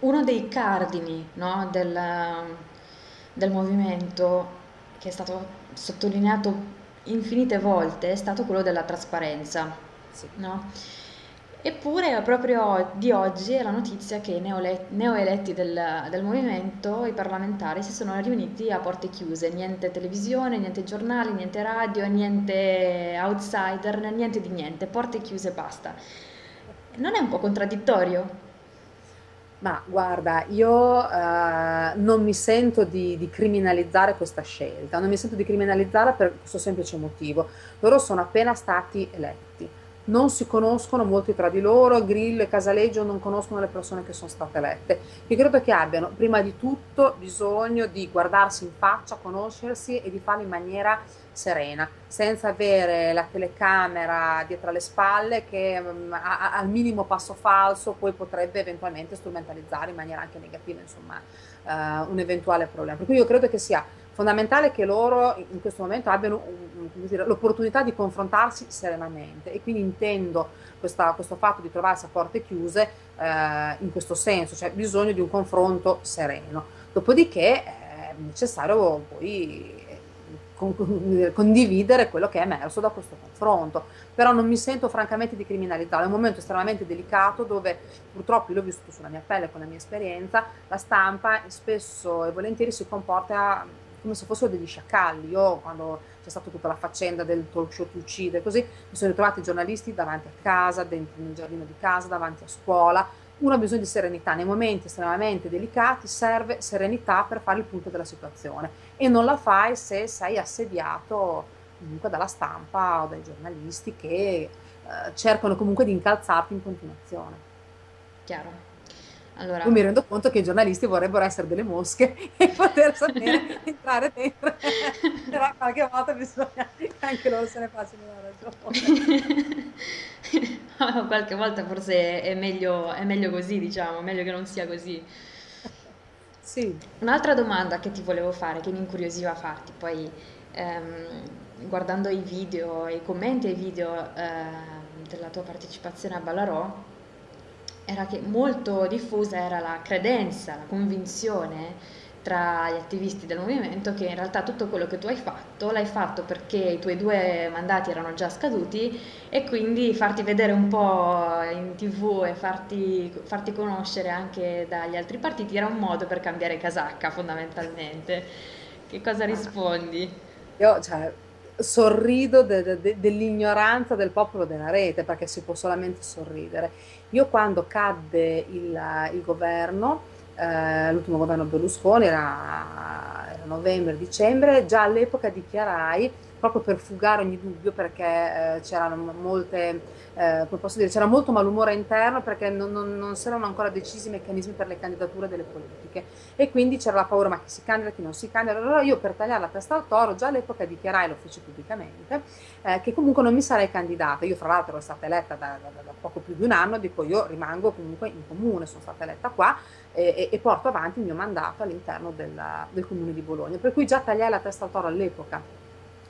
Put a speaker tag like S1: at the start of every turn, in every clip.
S1: uno dei cardini, no, del, del movimento che è stato sottolineato infinite volte è stato quello della trasparenza,
S2: Sì.
S1: no? Eppure proprio di oggi è la notizia che i neoeletti del, del movimento, i parlamentari, si sono riuniti a porte chiuse, niente televisione, niente giornali, niente radio, niente outsider, niente di niente, porte chiuse e basta. Non è un po' contraddittorio?
S2: Ma guarda, io eh, non mi sento di, di criminalizzare questa scelta, non mi sento di criminalizzarla per questo semplice motivo. Loro sono appena stati eletti, non si conoscono molti tra di loro, Grillo e Casaleggio non conoscono le persone che sono state elette. Io credo che abbiano prima di tutto bisogno di guardarsi in faccia, conoscersi e di farlo in maniera serena, senza avere la telecamera dietro alle spalle che mm, a- a- al minimo passo falso poi potrebbe eventualmente strumentalizzare in maniera anche negativa, insomma, eh, un eventuale problema. Per cui io credo che sia fondamentale che loro in questo momento abbiano l'opportunità di confrontarsi serenamente. E quindi intendo questa- questo fatto di trovarsi a porte chiuse eh, in questo senso, cioè bisogno di un confronto sereno. Dopodiché è necessario poi eh, con- condividere quello che è emerso da questo confronto, però non mi sento francamente di criminalizzare, è un momento estremamente delicato dove purtroppo l'ho vissuto sulla mia pelle con la mia esperienza, la stampa spesso e volentieri si comporta come se fossero degli sciacalli. Io quando c'è stata tutta la faccenda del talk show ti uccide, così mi sono ritrovati i giornalisti davanti a casa, dentro nel giardino di casa, davanti a scuola. Uno ha bisogno di serenità, nei momenti estremamente delicati serve serenità per fare il punto della situazione e non la fai se sei assediato comunque dalla stampa o dai giornalisti che eh, cercano comunque di incalzarti in continuazione.
S1: Chiaro.
S2: Io
S1: Allora,
S2: mi rendo conto che i giornalisti vorrebbero essere delle mosche e poter sapere entrare dentro, però qualche volta bisogna che anche loro se ne facciano una ragione.
S1: qualche volta forse è meglio, è meglio così, diciamo, meglio che non sia così.
S2: Sì,
S1: Un'altra domanda che ti volevo fare, che mi incuriosiva farti, poi ehm, guardando i video, i commenti ai video ehm, della tua partecipazione a Ballarò, era che molto diffusa era la credenza, la convinzione tra gli attivisti del movimento che in realtà tutto quello che tu hai fatto l'hai fatto perché i tuoi due mandati erano già scaduti e quindi farti vedere un po' in TV e farti, farti conoscere anche dagli altri partiti era un modo per cambiare casacca fondamentalmente. Che cosa rispondi?
S2: io cioè, sorrido de- de- de- dell'ignoranza del popolo della rete perché si può solamente sorridere. Io quando cadde il, il governo, eh, l'ultimo governo Berlusconi era, era novembre-dicembre, già all'epoca dichiarai, proprio per fugare ogni dubbio, perché eh, c'erano molte, eh, come posso dire, c'era molto malumore interno perché non, non, non si erano ancora decisi i meccanismi per le candidature delle politiche e quindi c'era la paura ma chi si candida, chi non si candida. Allora io per tagliare la testa al toro già all'epoca dichiarai, lo feci pubblicamente, eh, che comunque non mi sarei candidata. Io fra l'altro ero stata eletta da, da- da poco più di un anno, dico io rimango comunque in comune, sono stata eletta qua e, e- porto avanti il mio mandato all'interno della- del comune di Bologna. Per cui già tagliai la testa al toro all'epoca.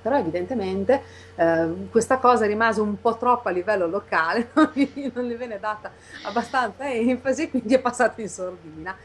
S2: Però evidentemente eh, questa cosa rimase un po' troppo a livello locale, non gli, non gli venne data abbastanza enfasi, quindi è passato in sordina.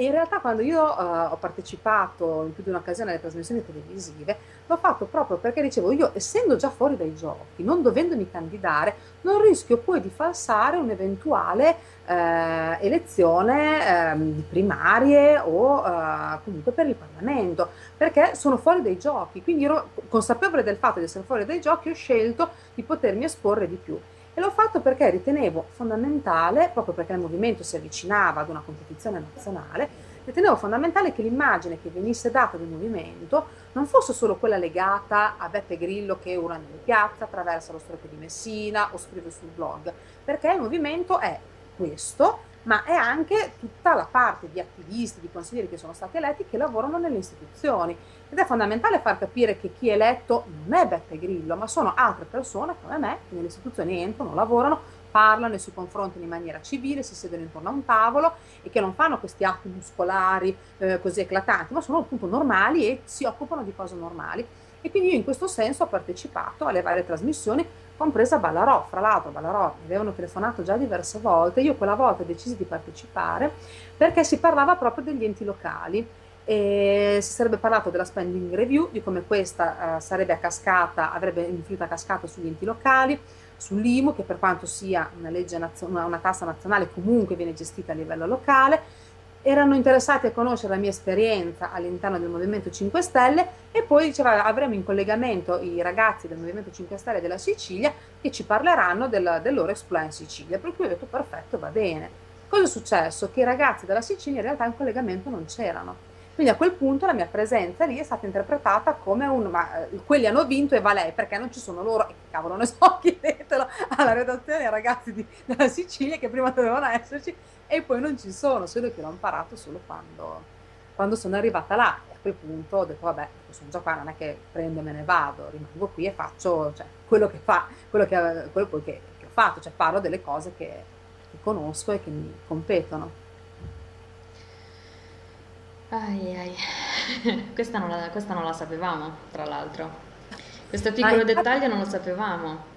S2: E in realtà quando io eh, ho partecipato in più di un'occasione alle trasmissioni televisive, l'ho fatto proprio perché dicevo io, essendo già fuori dai giochi, non dovendomi candidare, non rischio poi di falsare un'eventuale eh, elezione ehm, di primarie o eh, comunque per il Parlamento, perché sono fuori dai giochi. Quindi ero consapevole del fatto di essere fuori dai giochi, ho scelto di potermi esporre di più. E l'ho fatto perché ritenevo fondamentale, proprio perché il movimento si avvicinava ad una competizione nazionale, ritenevo fondamentale che l'immagine che venisse data del movimento non fosse solo quella legata a Beppe Grillo che ora nelle piazze attraversa lo stretto di Messina o scrive sul blog, perché il movimento è questo, ma è anche tutta la parte di attivisti, di consiglieri che sono stati eletti che lavorano nelle istituzioni. Ed è fondamentale far capire che chi è eletto non è Beppe Grillo, ma sono altre persone come me che nelle istituzioni entrano, lavorano, parlano e si confrontano in maniera civile, si siedono intorno a un tavolo e che non fanno questi atti muscolari eh, così eclatanti, ma sono appunto normali e si occupano di cose normali. E quindi io in questo senso ho partecipato alle varie trasmissioni, compresa Ballarò. Fra l'altro Ballarò mi avevano telefonato già diverse volte, io quella volta decisi di partecipare perché si parlava proprio degli enti locali e si sarebbe parlato della spending review, di come questa uh, sarebbe a cascata, avrebbe influito a cascata sugli enti locali, sull'IMU, che per quanto sia una, legge una, una tassa nazionale comunque viene gestita a livello locale, erano interessati a conoscere la mia esperienza all'interno del Movimento 5 Stelle e poi diceva avremo in collegamento i ragazzi del Movimento 5 Stelle della Sicilia che ci parleranno del, del loro exploit in Sicilia, per cui ho detto perfetto, va bene. Cosa è successo? Che i ragazzi della Sicilia in realtà in collegamento non c'erano quindi a quel punto la mia presenza lì è stata interpretata come un ma eh, quelli hanno vinto e va lei perché non ci sono loro, e cavolo ne so, chiedetelo alla redazione ai ragazzi di, della Sicilia che prima dovevano esserci e poi non ci sono, solo che l'ho imparato solo quando, quando sono arrivata là e a quel punto ho detto vabbè, sono già qua, non è che prendo e me ne vado, rimango qui e faccio cioè, quello che fa, quello, che, quello che, che, ho fatto, cioè parlo delle cose che, che conosco e che mi competono.
S1: Ai ai, questa non la, questa non la sapevamo, tra l'altro. Questo piccolo dettaglio non lo sapevamo.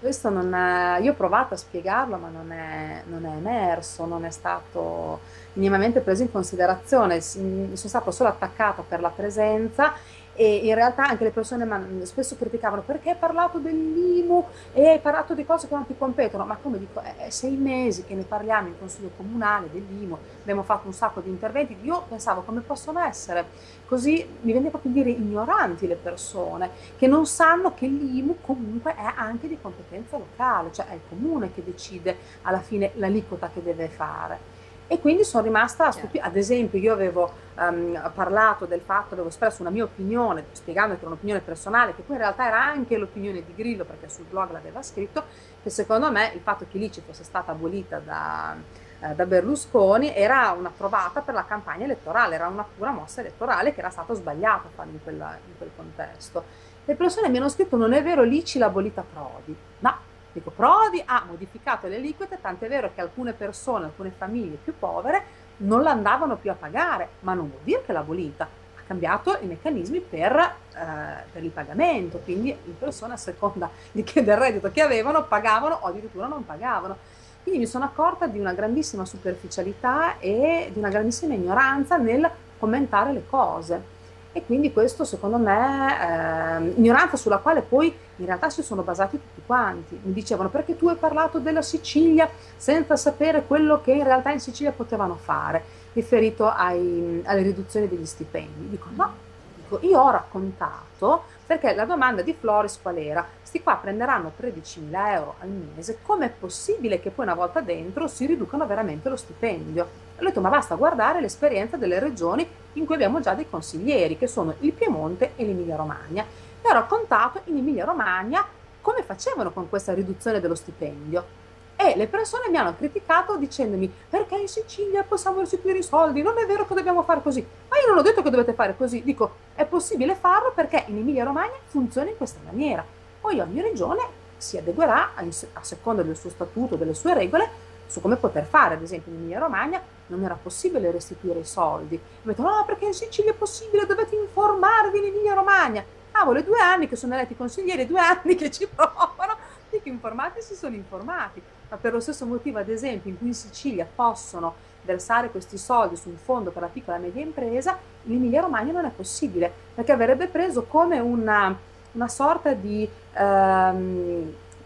S2: Questo non è, io ho provato a spiegarlo, ma non è, non è emerso, non è stato minimamente preso in considerazione. Sono stata solo attaccata per la presenza e in realtà anche le persone spesso criticavano perché hai parlato dell'IMU e hai parlato di cose che non ti competono, ma come dico, è sei mesi che ne parliamo in Consiglio Comunale dell'IMU, abbiamo fatto un sacco di interventi, io pensavo come possono essere? Così, mi viene proprio dire ignoranti le persone, che non sanno che l'IMU comunque è anche di competenza locale, cioè è il comune che decide alla fine l'aliquota che deve fare e quindi sono rimasta stupita. Ad esempio, io avevo um, parlato del fatto, avevo espresso una mia opinione, spiegando che era un'opinione personale, che poi in realtà era anche l'opinione di Grillo, perché sul blog l'aveva scritto, che secondo me il fatto che l'ICI fosse stata abolita da, eh, da Berlusconi era una trovata per la campagna elettorale, era una pura mossa elettorale che era stato sbagliato fare in, quella, in quel contesto. Le persone mi hanno scritto non è vero, l'ICI l'ha abolita Prodi. No, Dico, Prodi ha modificato le aliquote, tant'è vero che alcune persone, alcune famiglie più povere non l'andavano più a pagare, ma non vuol dire che l'ha abolita, ha cambiato i meccanismi per, eh, per il pagamento, quindi le persone a seconda di che del reddito che avevano pagavano o addirittura non pagavano. Quindi mi sono accorta di una grandissima superficialità e di una grandissima ignoranza nel commentare le cose e quindi questo secondo me eh, ignoranza sulla quale poi in realtà si sono basati tutti quanti. Mi dicevano perché tu hai parlato della Sicilia senza sapere quello che in realtà in Sicilia potevano fare, riferito ai, alle riduzioni degli stipendi. Dico no, dico, io ho raccontato perché la domanda di Floris qual era? Sti qua prenderanno 13.000 euro al mese, com'è possibile che poi una volta dentro si riducano veramente lo stipendio? Ho detto ma basta guardare l'esperienza delle regioni in cui abbiamo già dei consiglieri, che sono il Piemonte e l'Emilia Romagna. E ho raccontato in Emilia Romagna come facevano con questa riduzione dello stipendio. E le persone mi hanno criticato dicendomi perché in Sicilia possiamo restituire i soldi, non è vero che dobbiamo fare così. Ma io non ho detto che dovete fare così, dico è possibile farlo perché in Emilia Romagna funziona in questa maniera. Poi ogni regione si adeguerà a, a seconda del suo statuto, delle sue regole, su come poter fare, ad esempio in Emilia Romagna non era possibile restituire i soldi. Ho detto, no, perché in Sicilia è possibile, dovete informarvi in Emilia Romagna. Cavolo, due anni che sono eletti consiglieri, due anni che ci provano, dico informati si sono informati. Ma per lo stesso motivo, ad esempio, in cui in Sicilia possono versare questi soldi su un fondo per la piccola e media impresa, in Emilia Romagna non è possibile, perché avrebbe preso come una, una sorta di...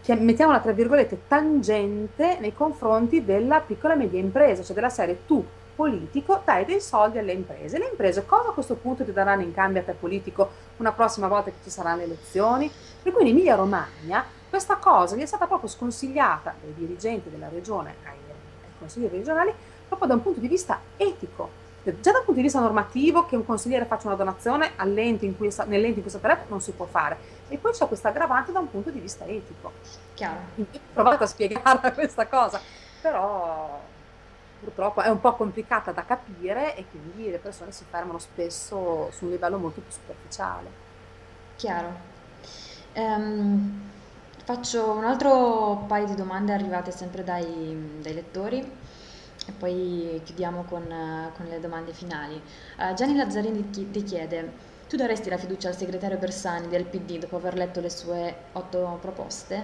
S2: Um, mettiamola tra virgolette, tangente nei confronti della piccola e media impresa, cioè della serie tu politico dai dei soldi alle imprese. Le imprese cosa a questo punto ti daranno in cambio a te politico una prossima volta che ci saranno le elezioni? Per cui in Emilia Romagna questa cosa gli è stata proprio sconsigliata dai dirigenti della regione ai, ai consiglieri regionali proprio da un punto di vista etico già dal punto di vista normativo che un consigliere faccia una donazione nell'ente in cui è stato non si può fare e poi c'è questa aggravante da un punto di vista etico.
S1: Chiaro.
S2: Ho provato a spiegare questa cosa però purtroppo è un po' complicata da capire e quindi le persone si fermano spesso su un livello molto più superficiale.
S1: Chiaro. Um, faccio un altro paio di domande arrivate sempre dai, dai lettori e poi chiudiamo con, con le domande finali. Uh, Gianni Lazzarini ti, ti chiede, Tu daresti la fiducia al segretario Bersani del PD dopo aver letto le sue otto proposte?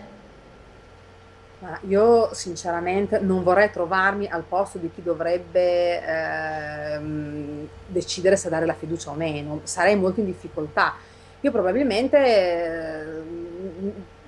S2: Ma io sinceramente non vorrei trovarmi al posto di chi dovrebbe ehm, decidere se dare la fiducia o meno, sarei molto in difficoltà. Io probabilmente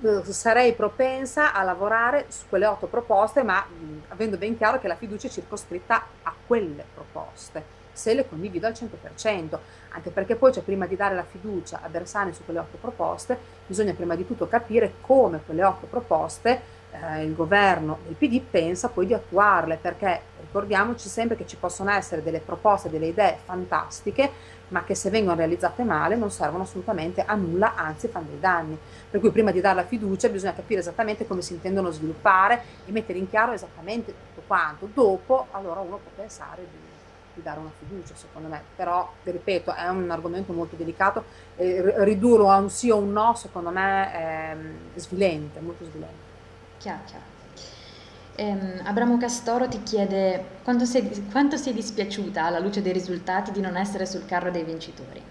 S2: eh, sarei propensa a lavorare su quelle otto proposte, ma mh, avendo ben chiaro che la fiducia è circoscritta a quelle proposte se le condivido al 100%, anche perché poi cioè, prima di dare la fiducia a Bersani su quelle otto proposte, bisogna prima di tutto capire come quelle otto proposte eh, il governo del PD pensa poi di attuarle, perché ricordiamoci sempre che ci possono essere delle proposte, delle idee fantastiche, ma che se vengono realizzate male non servono assolutamente a nulla, anzi fanno dei danni. Per cui prima di dare la fiducia bisogna capire esattamente come si intendono sviluppare e mettere in chiaro esattamente tutto quanto. Dopo allora uno può pensare di di dare una fiducia, secondo me. Però, ripeto, è un argomento molto delicato e ridurlo a un sì o un no, secondo me, è svilente, molto svilente.
S1: Chiaro, chiaro. Ehm, Abramo Castoro ti chiede quanto sei, quanto sei dispiaciuta alla luce dei risultati di non essere sul carro dei vincitori?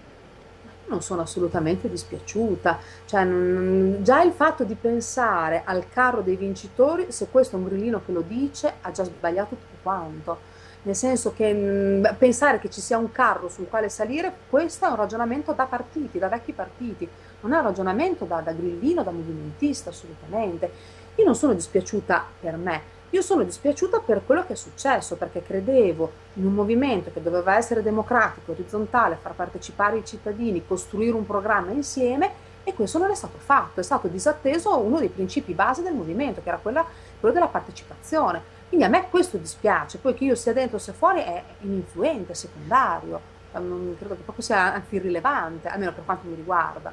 S2: Non sono assolutamente dispiaciuta, cioè, non, già il fatto di pensare al carro dei vincitori, se questo è un grillino che lo dice, ha già sbagliato tutto quanto nel senso che mh, pensare che ci sia un carro sul quale salire, questo è un ragionamento da partiti, da vecchi partiti, non è un ragionamento da, da grillino, da movimentista assolutamente. Io non sono dispiaciuta per me, io sono dispiaciuta per quello che è successo, perché credevo in un movimento che doveva essere democratico, orizzontale, far partecipare i cittadini, costruire un programma insieme e questo non è stato fatto, è stato disatteso uno dei principi base del movimento, che era quella, quello della partecipazione. Quindi a me questo dispiace, poi che io sia dentro sia fuori è ininfluente, secondario, non credo che proprio sia anzi irrilevante, almeno per quanto mi riguarda.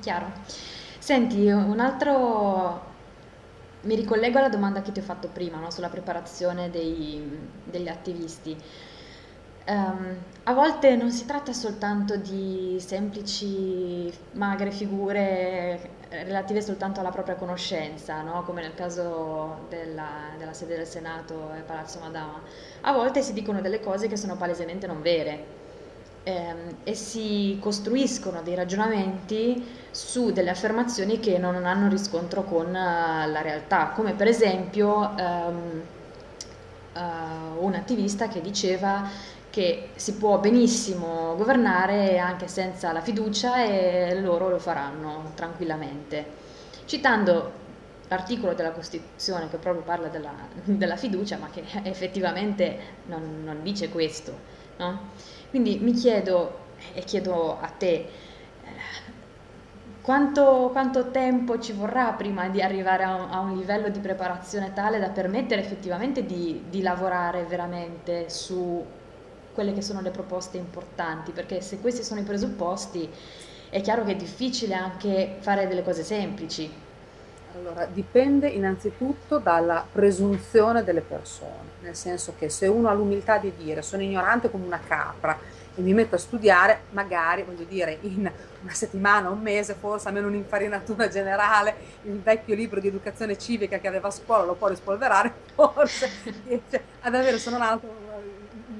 S1: Chiaro. Senti, un altro... Mi ricollego alla domanda che ti ho fatto prima, no? Sulla preparazione dei, degli attivisti. Um, a volte non si tratta soltanto di semplici magre figure relative soltanto alla propria conoscenza, no? come nel caso della, della, sede del Senato e Palazzo Madama. A volte si dicono delle cose che sono palesemente non vere ehm, e si costruiscono dei ragionamenti su delle affermazioni che non hanno riscontro con uh, la realtà, come per esempio um, uh, un attivista che diceva che si può benissimo governare anche senza la fiducia e loro lo faranno tranquillamente. Citando l'articolo della Costituzione che proprio parla della, della fiducia, ma che effettivamente non, non dice questo. No? Quindi mi chiedo, e chiedo a te, eh, quanto, quanto, tempo ci vorrà prima di arrivare a un, a un, livello di preparazione tale da permettere effettivamente di, di lavorare veramente su quelle che sono le proposte importanti, perché se questi sono i presupposti è chiaro che è difficile anche fare delle cose semplici.
S2: Allora, dipende innanzitutto dalla presunzione delle persone, nel senso che se uno ha l'umiltà di dire sono ignorante come una capra e mi metto a studiare, magari, voglio dire, in una settimana, un mese, forse almeno un'infarinatura generale, il vecchio libro di educazione civica che aveva a scuola lo può rispolverare, forse riesce ad avere se non altro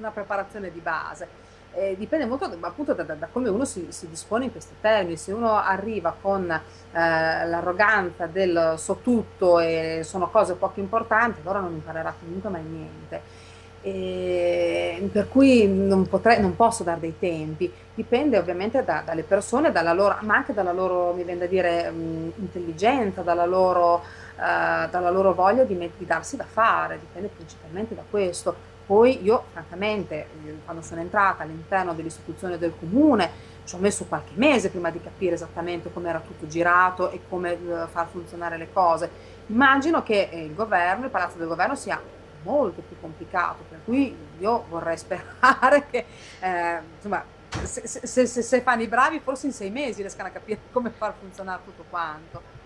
S2: una preparazione di base. Eh, dipende molto appunto da, da, da, come uno si, si, dispone in questi termini. Se uno arriva con eh, l'arroganza del so tutto e sono cose poco importanti, allora non imparerà comunque mai niente. E per cui non, potrei, non posso dare dei tempi, dipende ovviamente da, dalle persone, loro, ma anche dalla loro, mi viene da dire, mh, intelligenza, dalla loro, uh, dalla loro voglia di, di darsi da fare, dipende principalmente da questo poi io, francamente, quando sono entrata all'interno dell'istituzione del comune, ci ho messo qualche mese prima di capire esattamente come era tutto girato e come uh, far funzionare le cose. Immagino che eh, il governo, il palazzo del governo sia molto più complicato, per cui io vorrei sperare che, eh, insomma, se, se, se, se fanno i bravi forse in sei mesi riescano a capire come far funzionare tutto quanto.